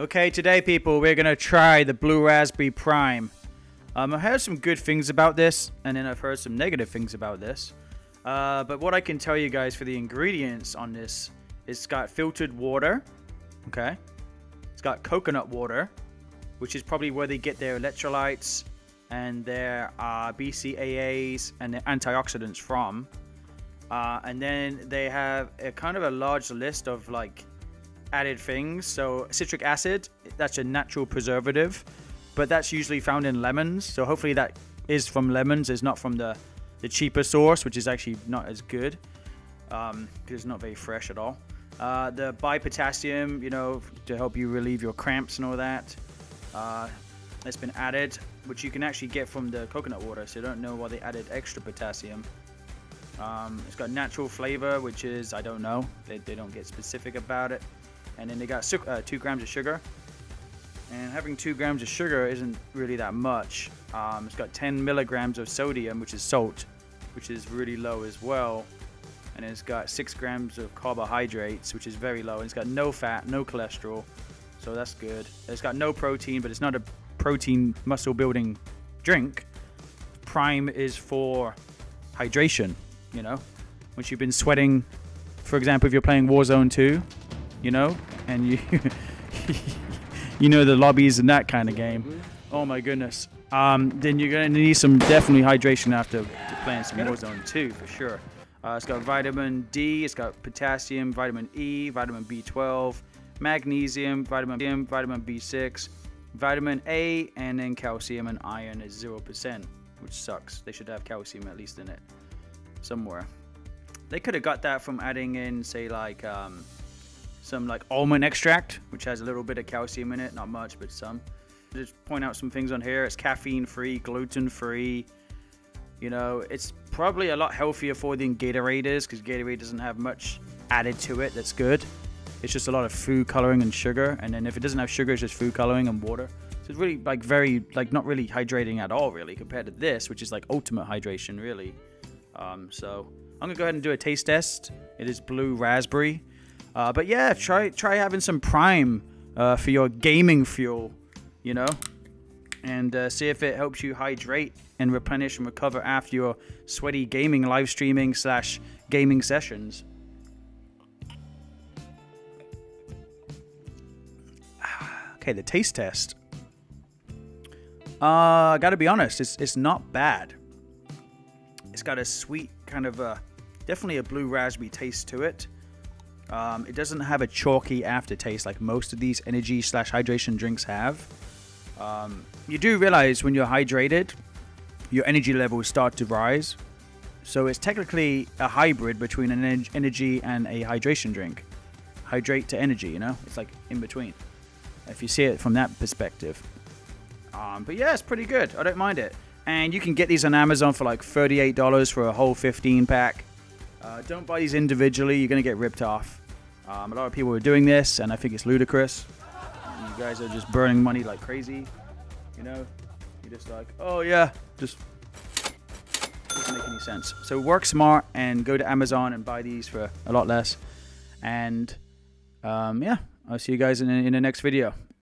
Okay, today, people, we're gonna try the Blue Raspberry Prime. Um, I've heard some good things about this, and then I've heard some negative things about this. Uh, but what I can tell you guys for the ingredients on this, it's got filtered water, okay? It's got coconut water, which is probably where they get their electrolytes and their uh, BCAAs and their antioxidants from. Uh, and then they have a kind of a large list of like added things. So citric acid, that's a natural preservative, but that's usually found in lemons. So hopefully that is from lemons, is not from the, the cheaper source, which is actually not as good because um, it's not very fresh at all. Uh, the dipotassium, you know, to help you relieve your cramps and all that. Uh, that's been added, which you can actually get from the coconut water. So I don't know why they added extra potassium. Um, it's got natural flavor, which is, I don't know. They, they don't get specific about it. And then they got uh, two grams of sugar. And having two grams of sugar isn't really that much. Um, it's got 10 milligrams of sodium, which is salt, which is really low as well. And it's got six grams of carbohydrates, which is very low. And it's got no fat, no cholesterol. So that's good. It's got no protein, but it's not a protein muscle building drink. Prime is for hydration, you know? Once you've been sweating, for example, if you're playing Warzone 2, you know, and you you know the lobbies and that kind of game. Oh my goodness. Um, then you're gonna need some definitely hydration after playing some Warzone 2 for sure. Uh, it's got vitamin D, it's got potassium, vitamin E, vitamin B12, magnesium, vitamin B, vitamin B6, vitamin A, and then calcium and iron is 0%, which sucks. They should have calcium at least in it somewhere. They could have got that from adding in, say, like um, some like almond extract, which has a little bit of calcium in it, not much, but some. Just point out some things on here. It's caffeine free, gluten free. You know, it's probably a lot healthier for than Gatorade is because Gatorade doesn't have much added to it that's good. It's just a lot of food coloring and sugar, and then if it doesn't have sugar, it's just food coloring and water. So it's really like very like not really hydrating at all, really, compared to this, which is like ultimate hydration, really. Um, so I'm gonna go ahead and do a taste test. It is blue raspberry. Uh, but yeah, try try having some Prime uh, for your gaming fuel, you know, and uh, see if it helps you hydrate and replenish and recover after your sweaty gaming live streaming slash gaming sessions. Okay, the taste test. Uh, gotta be honest, it's it's not bad. It's got a sweet kind of a, definitely a blue raspberry taste to it. Um, it doesn't have a chalky aftertaste like most of these energy slash hydration drinks have. Um, you do realize when you're hydrated, your energy levels start to rise. So it's technically a hybrid between an energy and a hydration drink. Hydrate to energy, you know? It's like in between. If you see it from that perspective. Um, but yeah, it's pretty good. I don't mind it. And you can get these on Amazon for like $38 for a whole 15 pack. Uh, don't buy these individually. You're going to get ripped off. Um, a lot of people are doing this, and I think it's ludicrous. You guys are just burning money like crazy. You know, you're just like, oh yeah, just doesn't make any sense. So work smart and go to Amazon and buy these for a lot less. And um, yeah, I'll see you guys in, in the next video.